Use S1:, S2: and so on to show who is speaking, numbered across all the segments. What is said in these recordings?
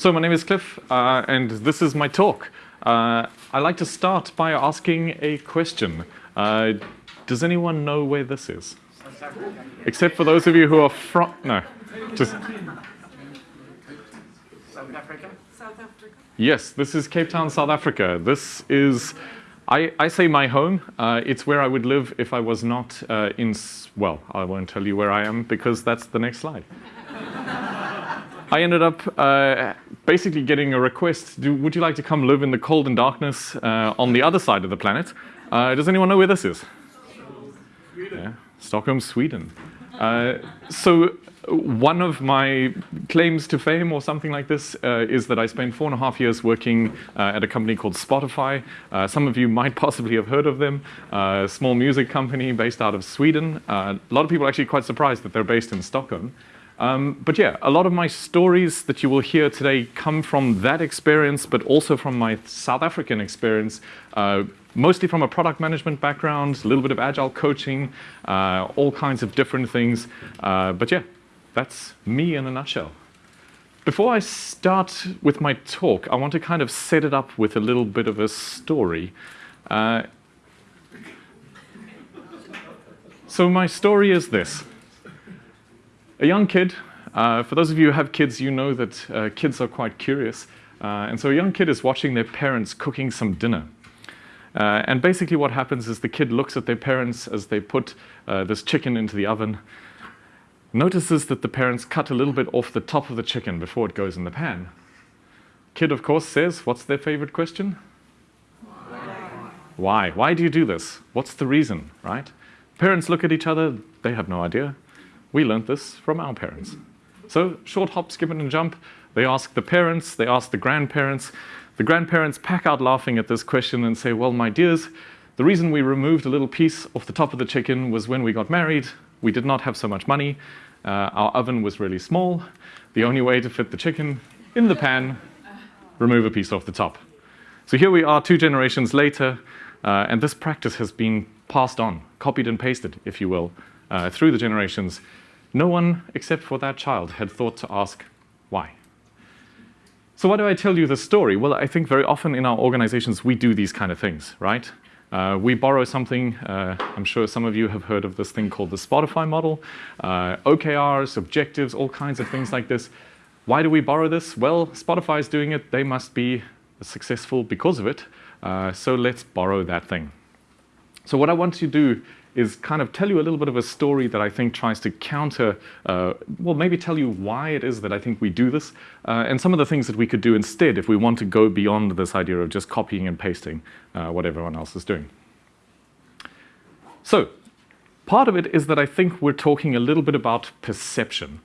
S1: So my name is Cliff, uh, and this is my talk. Uh, I like to start by asking a question. Uh, does anyone know where this is? Except for those of you who are from, no, just.
S2: South Africa?
S3: South Africa.
S1: Yes, this is Cape Town, South Africa. This is, I, I say my home. Uh, it's where I would live if I was not uh, in, well, I won't tell you where I am because that's the next slide. I ended up uh, basically getting a request, do, would you like to come live in the cold and darkness uh, on the other side of the planet? Uh, does anyone know where this is? Yeah, Stockholm, Sweden. Uh, so one of my claims to fame or something like this uh, is that I spent four and a half years working uh, at a company called Spotify. Uh, some of you might possibly have heard of them. a small music company based out of Sweden. a lot of people are actually quite surprised that they're based in Stockholm. Um, but yeah, a lot of my stories that you will hear today come from that experience, but also from my South African experience, uh, mostly from a product management background, a little bit of agile coaching, uh, all kinds of different things. Uh, but yeah, that's me in a nutshell. Before I start with my talk, I want to kind of set it up with a little bit of a story. Uh, so my story is this a young kid. Uh, for those of you who have kids, you know that uh, kids are quite curious. Uh, and so a young kid is watching their parents cooking some dinner. Uh, and basically what happens is the kid looks at their parents as they put uh, this chicken into the oven, notices that the parents cut a little bit off the top of the chicken before it goes in the pan. Kid, of course, says, what's their favorite question? Why? Why? Why do you do this? What's the reason, right? Parents look at each other, they have no idea. We learned this from our parents. So short hop, skip and jump. They ask the parents, they ask the grandparents. The grandparents pack out laughing at this question and say, well, my dears, the reason we removed a little piece off the top of the chicken was when we got married, we did not have so much money. Uh, our oven was really small. The only way to fit the chicken in the pan, remove a piece off the top. So here we are two generations later, uh, and this practice has been passed on, copied and pasted, if you will, uh, through the generations no one, except for that child, had thought to ask why. So why do I tell you this story? Well, I think very often in our organizations we do these kind of things, right? Uh, we borrow something, uh, I'm sure some of you have heard of this thing called the Spotify model, uh, OKRs, objectives, all kinds of things like this. Why do we borrow this? Well, Spotify is doing it, they must be successful because of it, uh, so let's borrow that thing. So what I want to do is kind of tell you a little bit of a story that I think tries to counter, uh, well, maybe tell you why it is that I think we do this, uh, and some of the things that we could do instead if we want to go beyond this idea of just copying and pasting uh, what everyone else is doing. So, part of it is that I think we're talking a little bit about perception.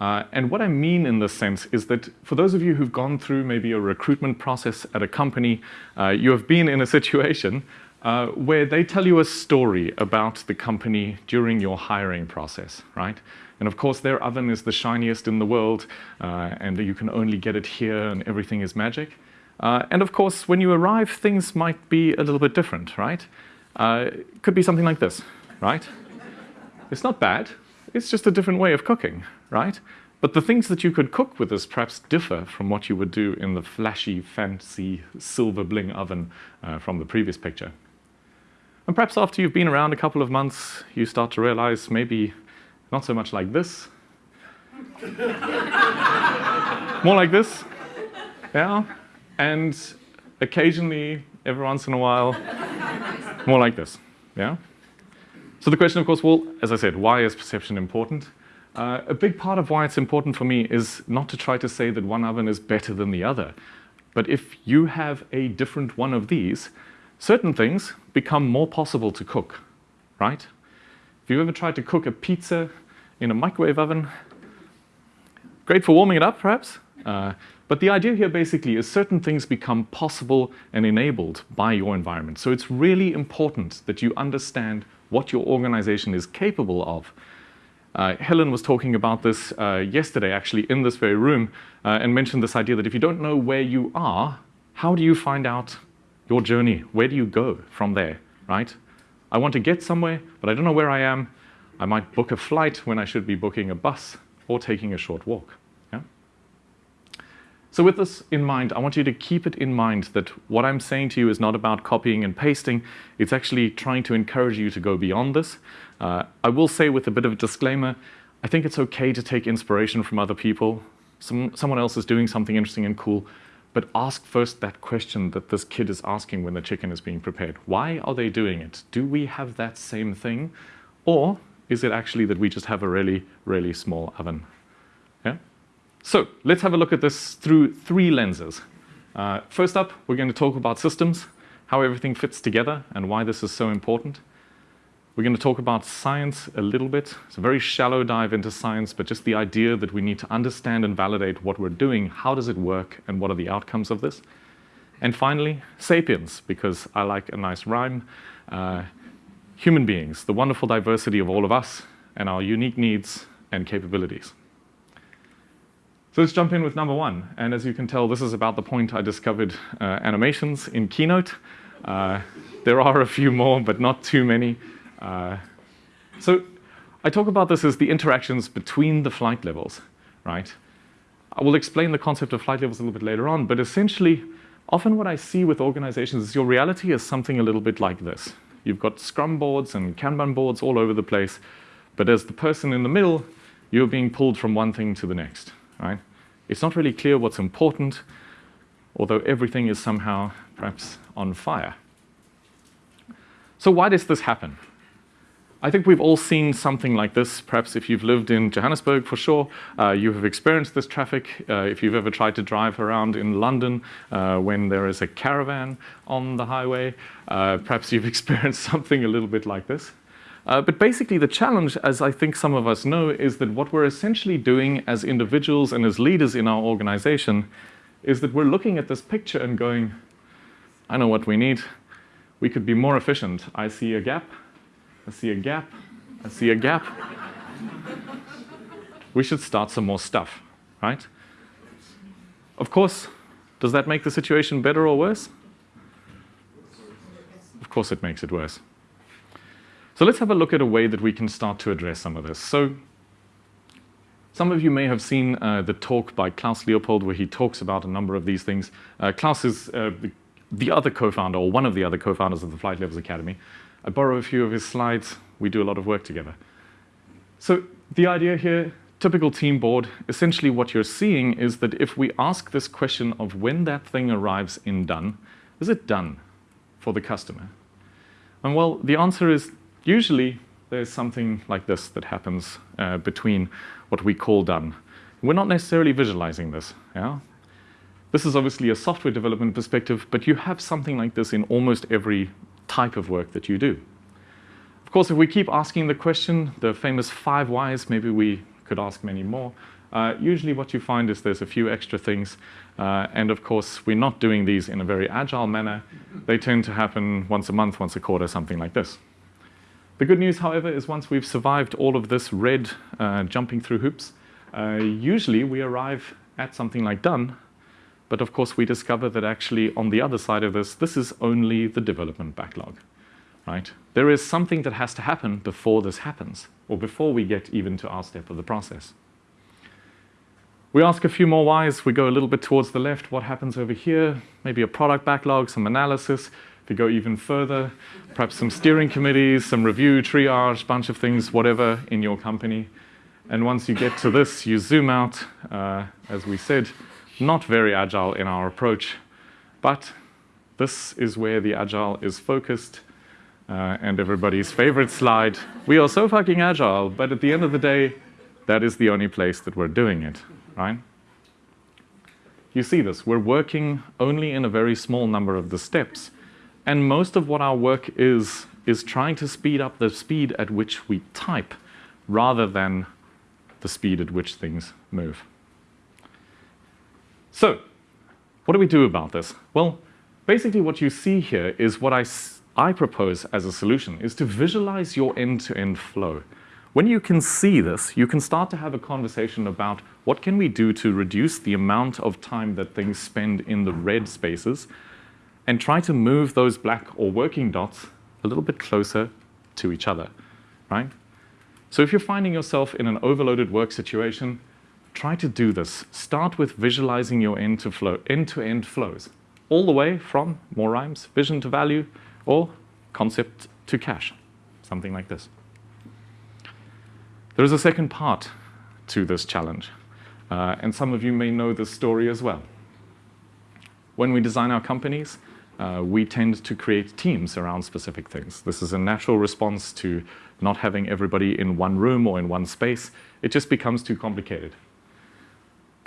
S1: Uh, and what I mean in this sense is that for those of you who've gone through maybe a recruitment process at a company, uh, you have been in a situation uh, where they tell you a story about the company during your hiring process, right? And of course, their oven is the shiniest in the world, uh, and you can only get it here, and everything is magic. Uh, and of course, when you arrive, things might be a little bit different, right? Uh, could be something like this, right? It's not bad. It's just a different way of cooking, right? But the things that you could cook with this perhaps differ from what you would do in the flashy, fancy, silver bling oven uh, from the previous picture. And perhaps after you've been around a couple of months, you start to realize maybe not so much like this. More like this. Yeah. And occasionally, every once in a while, more like this. Yeah. So the question, of course, well, as I said, why is perception important? Uh, a big part of why it's important for me is not to try to say that one oven is better than the other. But if you have a different one of these, certain things become more possible to cook, right? If you've ever tried to cook a pizza in a microwave oven, great for warming it up, perhaps. Uh, but the idea here basically is certain things become possible and enabled by your environment. So it's really important that you understand what your organization is capable of. Uh, Helen was talking about this uh, yesterday, actually, in this very room, uh, and mentioned this idea that if you don't know where you are, how do you find out your journey. Where do you go from there, right? I want to get somewhere, but I don't know where I am. I might book a flight when I should be booking a bus or taking a short walk. Yeah? So with this in mind, I want you to keep it in mind that what I'm saying to you is not about copying and pasting. It's actually trying to encourage you to go beyond this. Uh, I will say with a bit of a disclaimer, I think it's okay to take inspiration from other people. Some, someone else is doing something interesting and cool, but ask first that question that this kid is asking when the chicken is being prepared. Why are they doing it? Do we have that same thing? Or is it actually that we just have a really, really small oven? Yeah? So let's have a look at this through three lenses. Uh, first up, we're going to talk about systems, how everything fits together, and why this is so important. We're going to talk about science a little bit. It's a very shallow dive into science, but just the idea that we need to understand and validate what we're doing, how does it work, and what are the outcomes of this. And finally, sapiens, because I like a nice rhyme. Uh, human beings, the wonderful diversity of all of us, and our unique needs and capabilities. So let's jump in with number one. And as you can tell, this is about the point I discovered uh, animations in Keynote. Uh, there are a few more, but not too many. Uh, so I talk about this as the interactions between the flight levels, right? I will explain the concept of flight levels a little bit later on, but essentially, often what I see with organizations is your reality is something a little bit like this. You've got Scrum boards and Kanban boards all over the place, but as the person in the middle, you're being pulled from one thing to the next right? It's not really clear what's important, although everything is somehow perhaps on fire. So why does this happen? I think we've all seen something like this. Perhaps if you've lived in Johannesburg, for sure, uh, you have experienced this traffic. Uh, if you've ever tried to drive around in London uh, when there is a caravan on the highway, uh, perhaps you've experienced something a little bit like this. Uh, but basically the challenge, as I think some of us know, is that what we're essentially doing as individuals and as leaders in our organization is that we're looking at this picture and going, I know what we need. We could be more efficient. I see a gap. I see a gap. I see a gap. we should start some more stuff, right? Of course, does that make the situation better or worse? Of course it makes it worse. So let's have a look at a way that we can start to address some of this. So some of you may have seen uh, the talk by Klaus Leopold where he talks about a number of these things. Uh, Klaus is uh, the, the, other co-founder, or one of the other co-founders of the Flight Levels Academy. I borrow a few of his slides. We do a lot of work together. So the idea here, typical team board, essentially what you're seeing is that if we ask this question of when that thing arrives in done, is it done for the customer? And well, the answer is Usually, there's something like this that happens uh, between what we call done. We're not necessarily visualizing this. Yeah? This is obviously a software development perspective, but you have something like this in almost every type of work that you do. Of course, if we keep asking the question, the famous five whys, maybe we could ask many more. Uh, usually what you find is there's a few extra things. Uh, and of course, we're not doing these in a very agile manner. They tend to happen once a month, once a quarter, something like this. The good news, however, is once we've survived all of this red uh, jumping through hoops, uh, usually we arrive at something like done, but of course we discover that actually on the other side of this, this is only the development backlog, right? There is something that has to happen before this happens, or before we get even to our step of the process. We ask a few more whys, we go a little bit towards the left, what happens over here, maybe a product backlog, some analysis, to go even further, perhaps some steering committees, some review, triage, bunch of things, whatever in your company. And once you get to this, you zoom out, uh, as we said, not very agile in our approach, but this is where the agile is focused uh, and everybody's favorite slide. We are so fucking agile, but at the end of the day, that is the only place that we're doing it, right? You see this, we're working only in a very small number of the steps, and most of what our work is, is trying to speed up the speed at which we type rather than the speed at which things move. So, what do we do about this? Well, basically what you see here is what I, I propose as a solution, is to visualize your end-to-end -end flow. When you can see this, you can start to have a conversation about what can we do to reduce the amount of time that things spend in the red spaces and try to move those black or working dots a little bit closer to each other, right? So if you're finding yourself in an overloaded work situation, try to do this. Start with visualizing your end-to-end flows, all the way from, more rhymes, vision to value, or concept to cash, something like this. There is a second part to this challenge, uh, and some of you may know this story as well. When we design our companies, uh, we tend to create teams around specific things. This is a natural response to not having everybody in one room or in one space. It just becomes too complicated.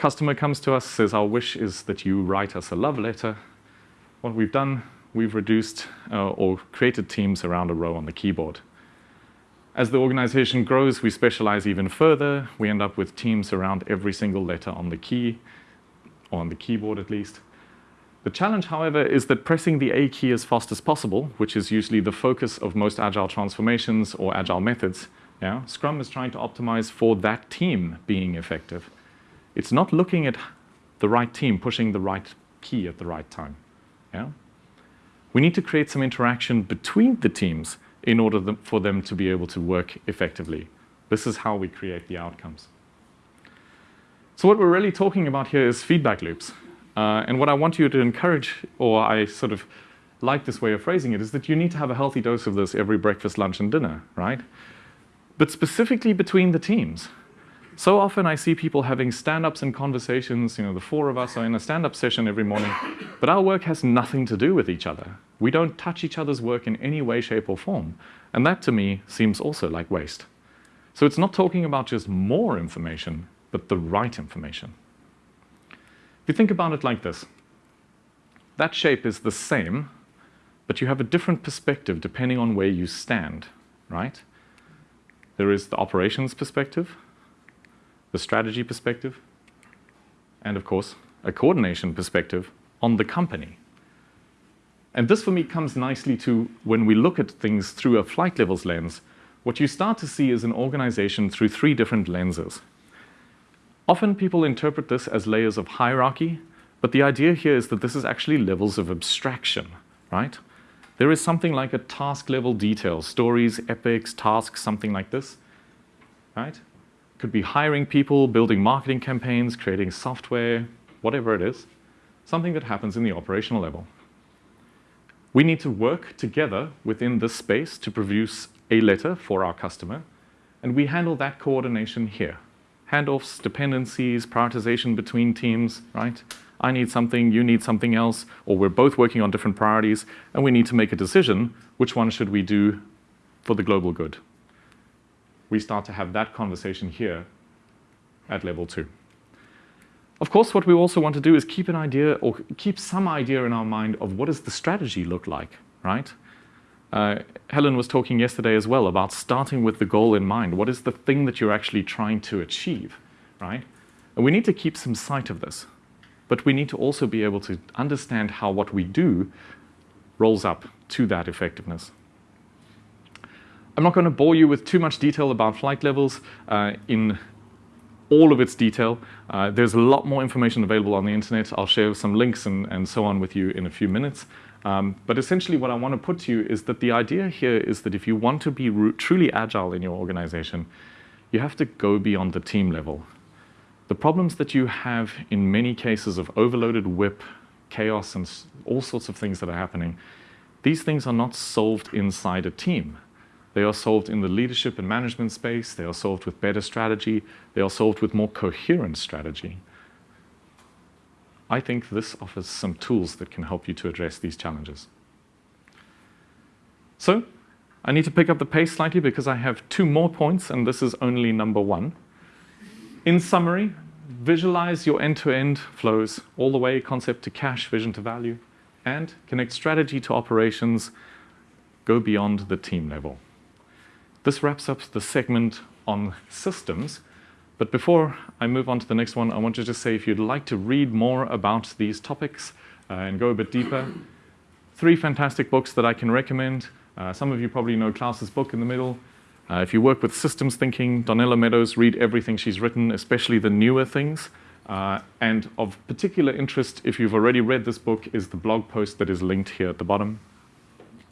S1: Customer comes to us, says, our wish is that you write us a love letter. What we've done, we've reduced uh, or created teams around a row on the keyboard. As the organization grows, we specialize even further. We end up with teams around every single letter on the key, or on the keyboard at least. The challenge, however, is that pressing the A key as fast as possible, which is usually the focus of most agile transformations or agile methods, yeah, Scrum is trying to optimize for that team being effective. It's not looking at the right team pushing the right key at the right time. Yeah? We need to create some interaction between the teams in order for them to be able to work effectively. This is how we create the outcomes. So what we're really talking about here is feedback loops. Uh, and what I want you to encourage, or I sort of like this way of phrasing it, is that you need to have a healthy dose of this every breakfast, lunch, and dinner, right? But specifically between the teams. So often I see people having stand-ups and conversations, you know, the four of us are in a stand-up session every morning, but our work has nothing to do with each other. We don't touch each other's work in any way, shape, or form. And that to me seems also like waste. So it's not talking about just more information, but the right information. If you think about it like this, that shape is the same, but you have a different perspective depending on where you stand, right? There is the operations perspective, the strategy perspective, and of course, a coordination perspective on the company. And this for me comes nicely to when we look at things through a flight levels lens, what you start to see is an organization through three different lenses. Often people interpret this as layers of hierarchy, but the idea here is that this is actually levels of abstraction, right? There is something like a task level detail, stories, epics, tasks, something like this, right? Could be hiring people, building marketing campaigns, creating software, whatever it is, something that happens in the operational level. We need to work together within this space to produce a letter for our customer, and we handle that coordination here handoffs, dependencies, prioritization between teams, right? I need something, you need something else, or we're both working on different priorities, and we need to make a decision, which one should we do for the global good? We start to have that conversation here at level two. Of course, what we also want to do is keep an idea, or keep some idea in our mind of what does the strategy look like, right? Uh, Helen was talking yesterday as well about starting with the goal in mind. What is the thing that you're actually trying to achieve, right? And we need to keep some sight of this. But we need to also be able to understand how what we do rolls up to that effectiveness. I'm not going to bore you with too much detail about flight levels uh, in all of its detail. Uh, there's a lot more information available on the internet. I'll share some links and, and so on with you in a few minutes. Um, but essentially what I want to put to you is that the idea here is that if you want to be truly agile in your organization, you have to go beyond the team level. The problems that you have in many cases of overloaded WIP, chaos, and all sorts of things that are happening, these things are not solved inside a team. They are solved in the leadership and management space. They are solved with better strategy. They are solved with more coherent strategy. I think this offers some tools that can help you to address these challenges. So I need to pick up the pace slightly because I have two more points and this is only number one. In summary, visualize your end-to-end -end flows all the way concept to cash, vision to value, and connect strategy to operations, go beyond the team level. This wraps up the segment on systems but before I move on to the next one, I want to just say if you'd like to read more about these topics uh, and go a bit deeper, three fantastic books that I can recommend. Uh, some of you probably know Klaus's book in the middle. Uh, if you work with systems thinking, Donella Meadows, read everything she's written, especially the newer things. Uh, and of particular interest, if you've already read this book, is the blog post that is linked here at the bottom.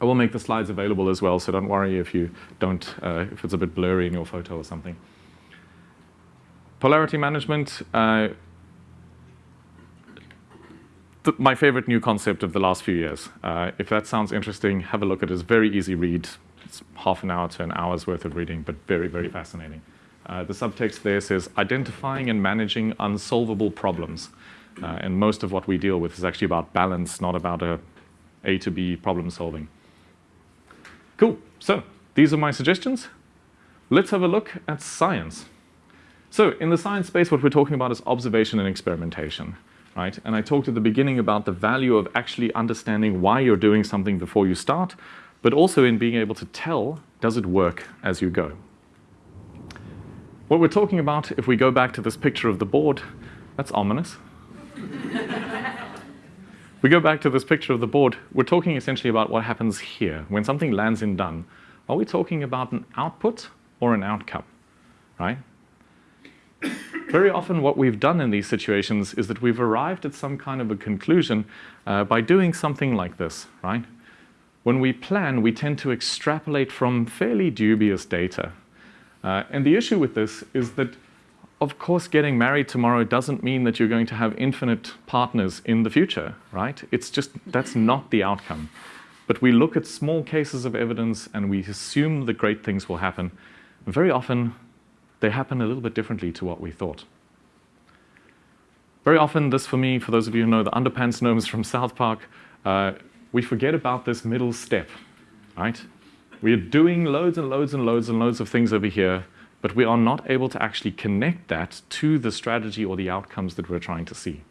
S1: I will make the slides available as well, so don't worry if you don't, uh, if it's a bit blurry in your photo or something. polarity management, uh, my favorite new concept of the last few years. Uh, if that sounds interesting, have a look at it. It's very easy read. It's half an hour to an hour's worth of reading, but very, very fascinating. Uh, the subtext there says identifying and managing unsolvable problems. Uh, and most of what we deal with is actually about balance, not about a A to B problem solving. Cool. So these are my suggestions. Let's have a look at science. So in the science space, what we're talking about is observation and experimentation, right? And I talked at the beginning about the value of actually understanding why you're doing something before you start, but also in being able to tell, does it work as you go? What we're talking about, if we go back to this picture of the board, that's ominous. we go back to this picture of the board, we're talking essentially about what happens here. When something lands in done, are we talking about an output or an outcome, right? Very often what we've done in these situations is that we've arrived at some kind of a conclusion uh, by doing something like this, right? When we plan, we tend to extrapolate from fairly dubious data. Uh, and the issue with this is that, of course, getting married tomorrow doesn't mean that you're going to have infinite partners in the future, right? It's just, that's not the outcome. But we look at small cases of evidence and we assume that great things will happen. Very often, they happen a little bit differently to what we thought. Very often, this for me, for those of you who know the underpants gnomes from South Park, uh, we forget about this middle step, right? We are doing loads and loads and loads and loads of things over here, but we are not able to actually connect that to the strategy or the outcomes that we're trying to see.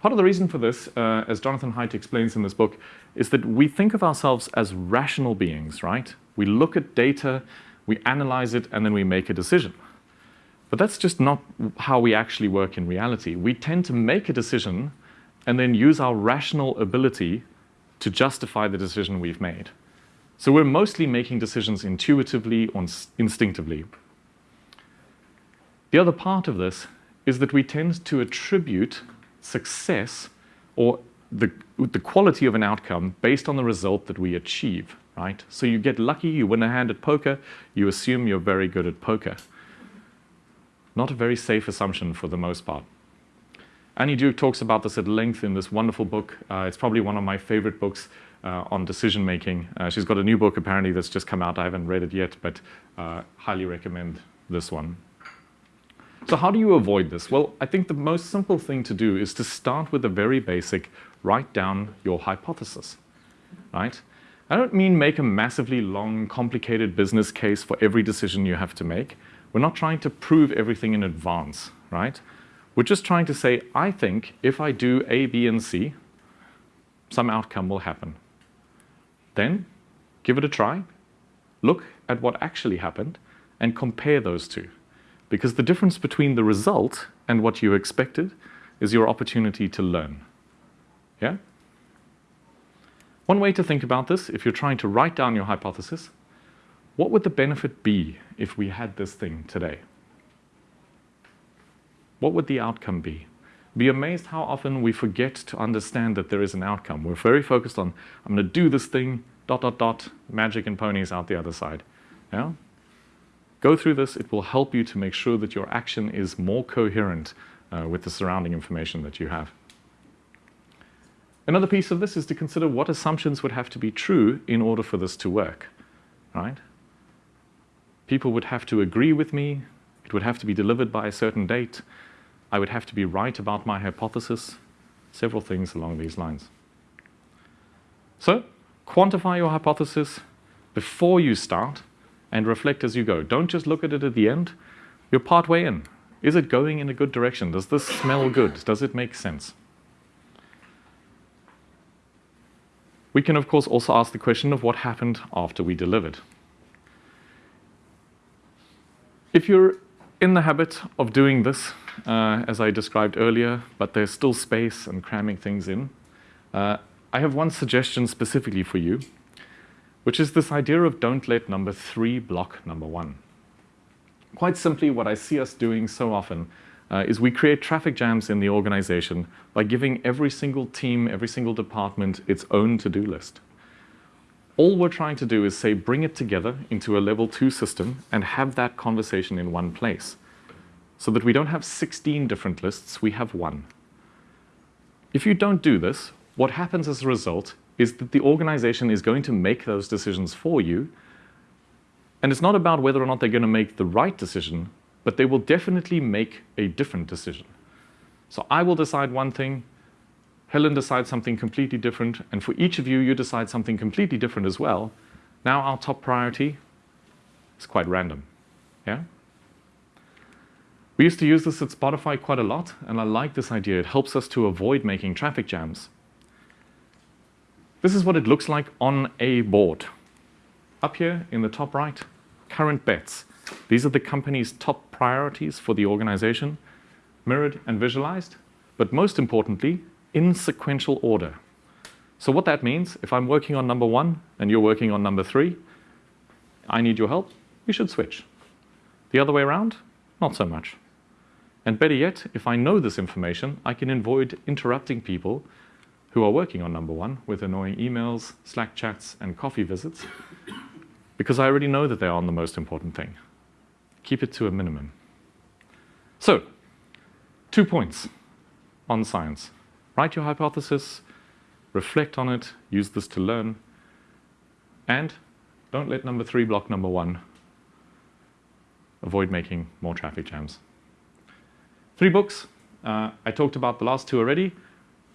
S1: Part of the reason for this, uh, as Jonathan Haidt explains in this book, is that we think of ourselves as rational beings, right? We look at data, we analyze it, and then we make a decision. But that's just not how we actually work in reality. We tend to make a decision and then use our rational ability to justify the decision we've made. So we're mostly making decisions intuitively or instinctively. The other part of this is that we tend to attribute success or the, the quality of an outcome based on the result that we achieve, right? So you get lucky, you win a hand at poker, you assume you're very good at poker. Not a very safe assumption for the most part. Annie Duke talks about this at length in this wonderful book. Uh, it's probably one of my favorite books on decision making. Uh, she's got a new book apparently that's just come out. I haven't read it yet, but uh, highly recommend this one. So how do you avoid this? Well, I think the most simple thing to do is to start with a very basic, write down your hypothesis, right? I don't mean make a massively long, complicated business case for every decision you have to make. We're not trying to prove everything in advance, right? We're just trying to say, I think if I do A, B, and C, some outcome will happen. Then give it a try, look at what actually happened, and compare those two. Because the difference between the result and what you expected is your opportunity to learn. Yeah? One way to think about this, if you're trying to write down your hypothesis, what would the benefit be if we had this thing today? What would the outcome be? Be amazed how often we forget to understand that there is an outcome. We're very focused on, I'm going to do this thing, dot, dot, dot, magic and ponies out the other side. Yeah? Go through this. It will help you to make sure that your action is more coherent uh, with the surrounding information that you have. Another piece of this is to consider what assumptions would have to be true in order for this to work, right? People would have to agree with me. It would have to be delivered by a certain date. I would have to be right about my hypothesis, several things along these lines. So, quantify your hypothesis before you start and reflect as you go. Don't just look at it at the end. You're partway in. Is it going in a good direction? Does this smell good? Does it make sense? We can, of course, also ask the question of what happened after we delivered. If you're in the habit of doing this, uh, as I described earlier, but there's still space and cramming things in. Uh, I have one suggestion specifically for you, which is this idea of don't let number three block number one. Quite simply, what I see us doing so often uh, is we create traffic jams in the organization by giving every single team, every single department its own to-do list. All we're trying to do is say, bring it together into a level two system and have that conversation in one place. so that we don't have 16 different lists, we have one. If you don't do this, what happens as a result is that the organization is going to make those decisions for you. And it's not about whether or not they're going to make the right decision, but they will definitely make a different decision. So I will decide one thing, Helen decides something completely different, and for each of you, you decide something completely different as well. Now our top priority is quite random. Yeah? We used to use this at Spotify quite a lot, and I like this idea. It helps us to avoid making traffic jams. This is what it looks like on a board. Up here in the top right, current bets. These are the company's top priorities for the organization, mirrored and visualized, but most importantly, in sequential order. So what that means, if I'm working on number one and you're working on number three, I need your help, we should switch. The other way around, not so much. And better yet, if I know this information, I can avoid interrupting people who are working on number one with annoying emails, Slack chats, and coffee visits, because I already know that they are on the most important thing. Keep it to a minimum. So, two points on science. Write your hypothesis, reflect on it, use this to learn, and don't let number three block number one. Avoid making more traffic jams. Three books. Uh, I talked about the last two already.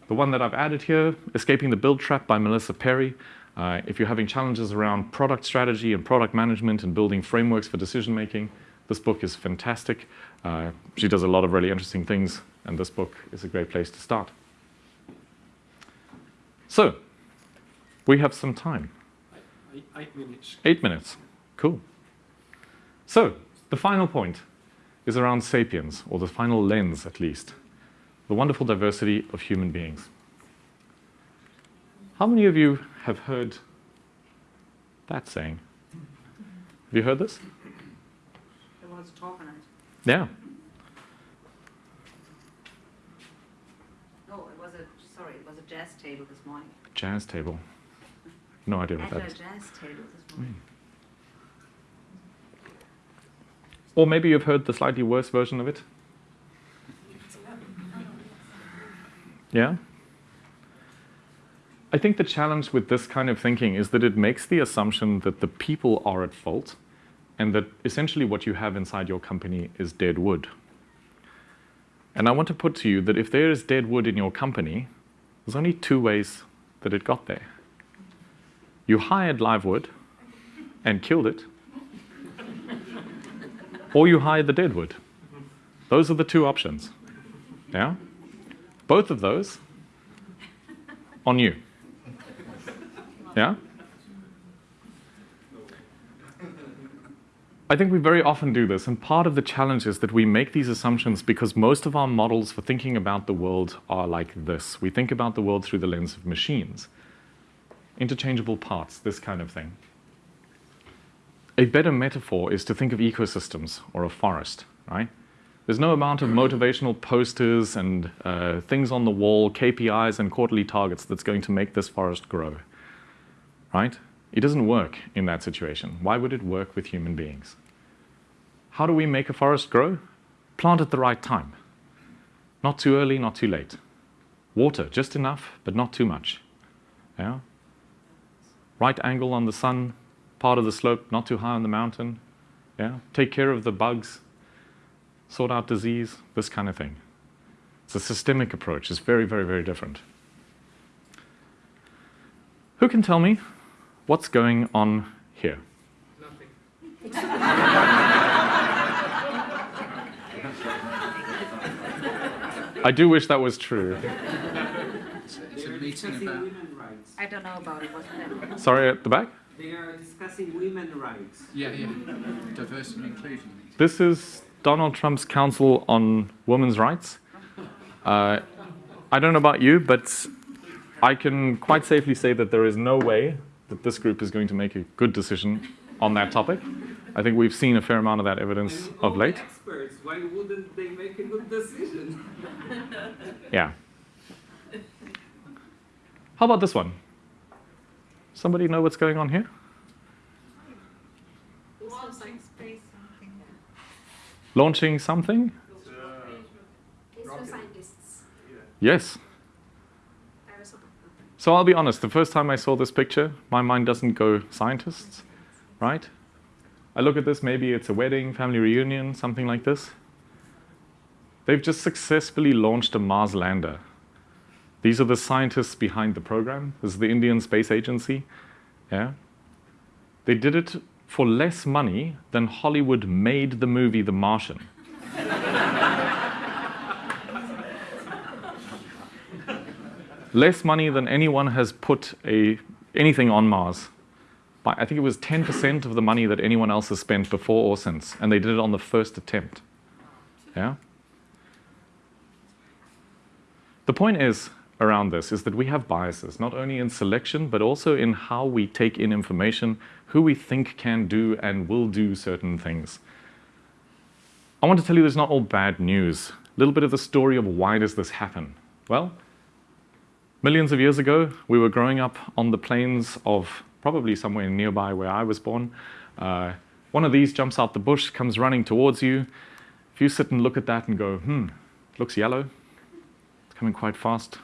S1: The one that I've added here, Escaping the Build Trap by Melissa Perri. Uh, if you're having challenges around product strategy and product management and building frameworks for decision making, this book is fantastic. Uh, she does a lot of really interesting things, and this book is a great place to start. So, we have some time.
S2: Eight minutes.
S1: Eight minutes. Cool. So, the final point is around sapiens, or the final lens at least the wonderful diversity of human beings. How many of you have heard that saying? Have you heard this?
S3: There was talk on it.
S1: Yeah.
S3: No, it was a, sorry, it was a jazz table this morning.
S1: Jazz table. No idea what
S3: At
S1: that is.
S3: jazz table this hmm. morning.
S1: Or maybe you've heard the slightly worse version of it. Yeah? I think the challenge with this kind of thinking is that it makes the assumption that the people are at fault and that essentially what you have inside your company is dead wood. And I want to put to you that if there is dead wood in your company, there's only two ways that it got there. You hired live wood and killed it, or you hired the dead wood. Those are the two options. Yeah? Both of those on you. Yeah? I think we very often do this, and part of the challenge is that we make these assumptions because most of our models for thinking about the world are like this. We think about the world through the lens of machines, interchangeable parts, this kind of thing. A better metaphor is to think of ecosystems or a forest, right? There's no amount of motivational posters and uh, things on the wall, KPIs and quarterly targets that's going to make this forest grow, right? It doesn't work in that situation. Why would it work with human beings? How do we make a forest grow? Plant at the right time. Not too early, not too late. Water, just enough, but not too much. Yeah? Right angle on the sun, part of the slope, not too high on the mountain. Yeah? Take care of the bugs, sort out disease, this kind of thing. It's a systemic approach. It's very, very, very different. Who can tell me what's going on here?
S2: Nothing.
S1: I do wish that was true.
S4: It's a meeting about.
S3: I don't know about it, wasn't?
S1: Sorry, at the back?
S2: They are discussing women's rights.
S4: yeah, yeah, diversity and inclusion.
S1: This is Donald Trump's Council on Women's Rights. Uh, I don't know about you, but I can quite safely say that there is no way that this group is going to make a good decision on that topic. I think we've seen a fair amount of that evidence
S2: And
S1: of late.
S2: Experts, why wouldn't they make a good decision?
S1: Yeah. How about this one? Somebody know what's going on here?
S3: Launching space something.
S1: Launching something?
S5: scientists.
S1: Yes. So I'll be honest, the first time I saw this picture, my mind doesn't go scientists, right? I look at this, maybe it's a wedding, family reunion, something like this. They've just successfully launched a Mars lander. These are the scientists behind the program. This is the Indian Space Agency. Yeah. They did it for less money than Hollywood made the movie The Martian. Less money than anyone has put a, anything on Mars. I think it was 10% of the money that anyone else has spent before or since, and they did it on the first attempt. Yeah? The point is around this is that we have biases, not only in selection, but also in how we take in information, who we think can do and will do certain things. I want to tell you there's not all bad news. A little bit of the story of why does this happen? Well, millions of years ago, we were growing up on the plains of probably somewhere nearby where I was born. Uh, one of these jumps out the bush, comes running towards you. If you sit and look at that and go, hmm, looks yellow, it's coming quite fast,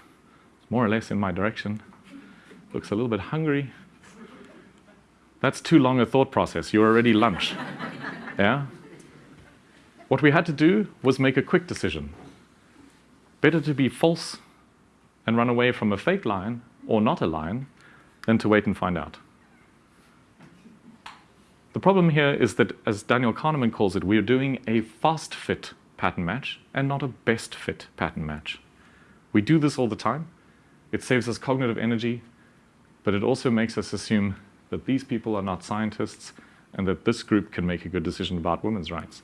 S1: it's more or less in my direction, looks a little bit hungry. That's too long a thought process. You're already lunch. yeah? What we had to do was make a quick decision. Better to be false and run away from a fake lion or not a lion than to wait and find out. The problem here is that, as Daniel Kahneman calls it, we're doing a fast fit pattern match and not a best fit pattern match. We do this all the time. It saves us cognitive energy, but it also makes us assume that these people are not scientists and that this group can make a good decision about women's rights.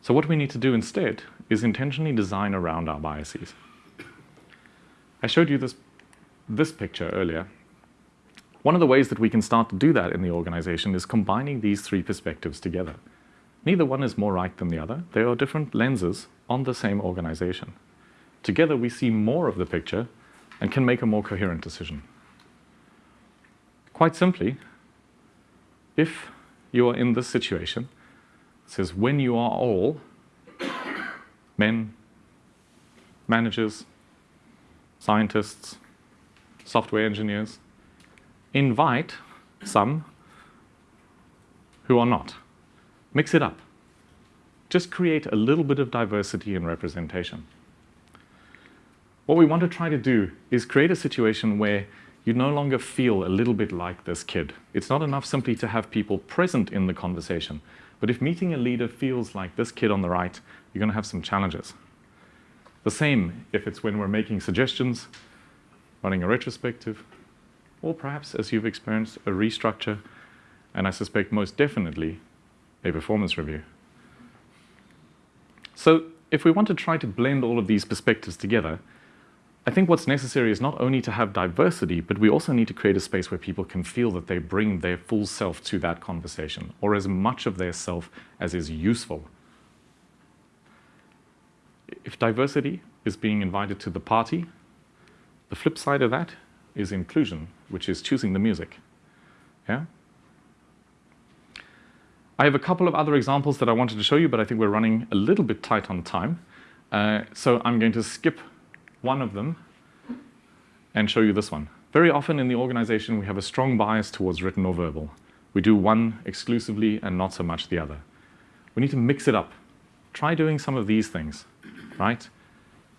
S1: So what we need to do instead is intentionally designed around our biases. I showed you this, this picture earlier. One of the ways that we can start to do that in the organization is combining these three perspectives together. Neither one is more right than the other. They are different lenses on the same organization. Together we see more of the picture and can make a more coherent decision. Quite simply, if you are in this situation, it says when you are all men, managers, scientists, software engineers, invite some who are not. Mix it up. Just create a little bit of diversity in representation. What we want to try to do is create a situation where you no longer feel a little bit like this kid. It's not enough simply to have people present in the conversation. But if meeting a leader feels like this kid on the right, you're going to have some challenges. The same if it's when we're making suggestions, running a retrospective, or perhaps, as you've experienced, a restructure, and I suspect most definitely a performance review. So if we want to try to blend all of these perspectives together, I think what's necessary is not only to have diversity, but we also need to create a space where people can feel that they bring their full self to that conversation, or as much of their self as is useful. If diversity is being invited to the party, the flip side of that is inclusion, which is choosing the music. Yeah? I have a couple of other examples that I wanted to show you, but I think we're running a little bit tight on time. Uh, so I'm going to skip one of them and show you this one. Very often in the organization, we have a strong bias towards written or verbal. We do one exclusively and not so much the other. We need to mix it up. Try doing some of these things, right?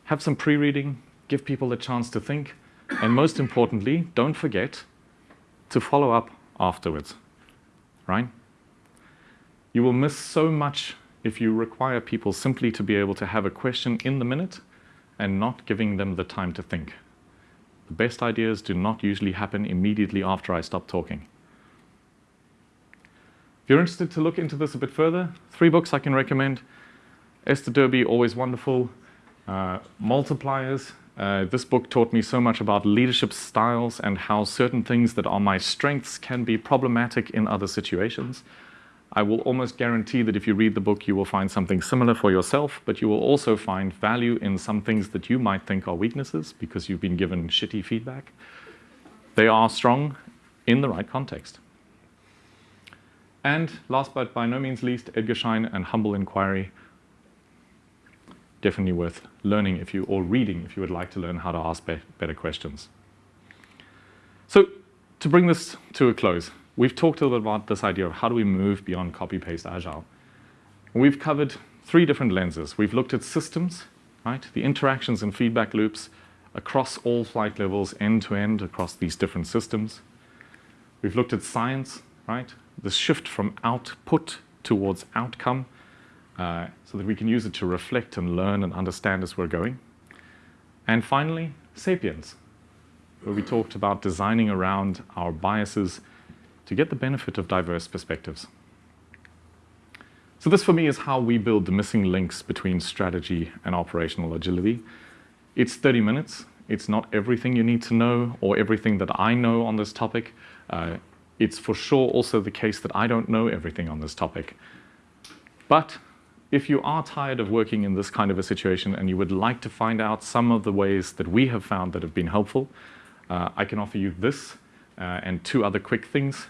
S1: Have some pre-reading, give people a chance to think, and most importantly, don't forget to follow up afterwards, right? You will miss so much if you require people simply to be able to have a question in the minute and not giving them the time to think. The best ideas do not usually happen immediately after I stop talking. If you're interested to look into this a bit further, three books I can recommend. Esther Derby, always wonderful. Uh, Multipliers. Uh, this book taught me so much about leadership styles and how certain things that are my strengths can be problematic in other situations. I will almost guarantee that if you read the book, you will find something similar for yourself, but you will also find value in some things that you might think are weaknesses because you've been given shitty feedback. They are strong in the right context. And last but by no means least, Edgar Schein and Humble Inquiry. definitely worth learning if you, or reading if you would like to learn how to ask be better questions. So to bring this to a close, we've talked a little bit about this idea of how do we move beyond copy-paste agile. We've covered three different lenses. We've looked at systems, right? The interactions and feedback loops across all flight levels, end to end, across these different systems. We've looked at science, right? The shift from output towards outcome, uh, so that we can use it to reflect and learn and understand as we're going. And finally, sapiens, where we talked about designing around our biases to get the benefit of diverse perspectives. So this for me is how we build the missing links between strategy and operational agility. It's 30 minutes. It's not everything you need to know or everything that I know on this topic. Uh, it's for sure also the case that I don't know everything on this topic. But if you are tired of working in this kind of a situation and you would like to find out some of the ways that we have found that have been helpful, uh, I can offer you this uh, and two other quick things.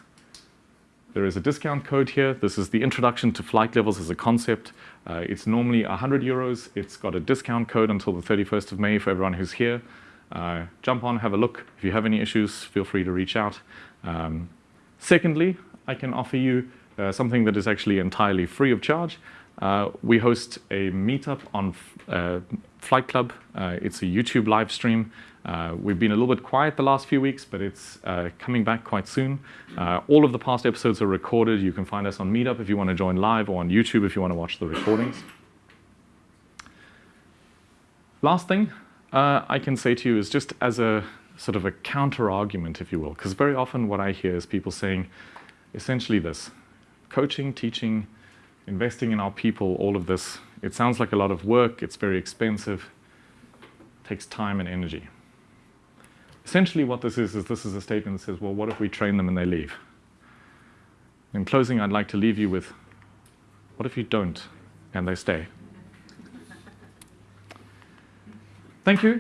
S1: There is a discount code here. This is the introduction to flight levels as a concept. Uh, it's normally 100 euros. It's got a discount code until the 31st of May for everyone who's here. Uh, jump on, have a look. If you have any issues, feel free to reach out. Um, secondly, I can offer you uh, something that is actually entirely free of charge. Uh, we host a meetup on uh, Flight Club. Uh, it's a YouTube live stream. Uh, we've been a little bit quiet the last few weeks, but it's uh, coming back quite soon. Uh, all of the past episodes are recorded. You can find us on Meetup if you want to join live or on YouTube if you want to watch the recordings. Last thing I can say to you is just as a sort of a counter argument, if you will, because very often what I hear is people saying essentially this coaching, teaching, investing in our people, all of this, it sounds like a lot of work, it's very expensive, takes time and energy. Essentially what this is, is this is a statement that says, well, what if we train them and they leave? In closing, I'd like to leave you with, what if you don't and they stay? Thank you.